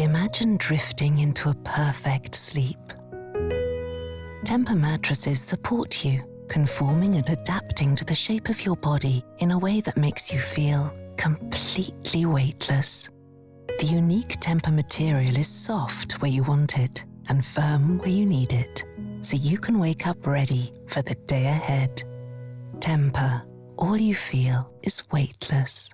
Imagine drifting into a perfect sleep. Tempur mattresses support you, conforming and adapting to the shape of your body in a way that makes you feel completely weightless. The unique Tempur material is soft where you want it and firm where you need it, so you can wake up ready for the day ahead. Tempur, all you feel is weightless.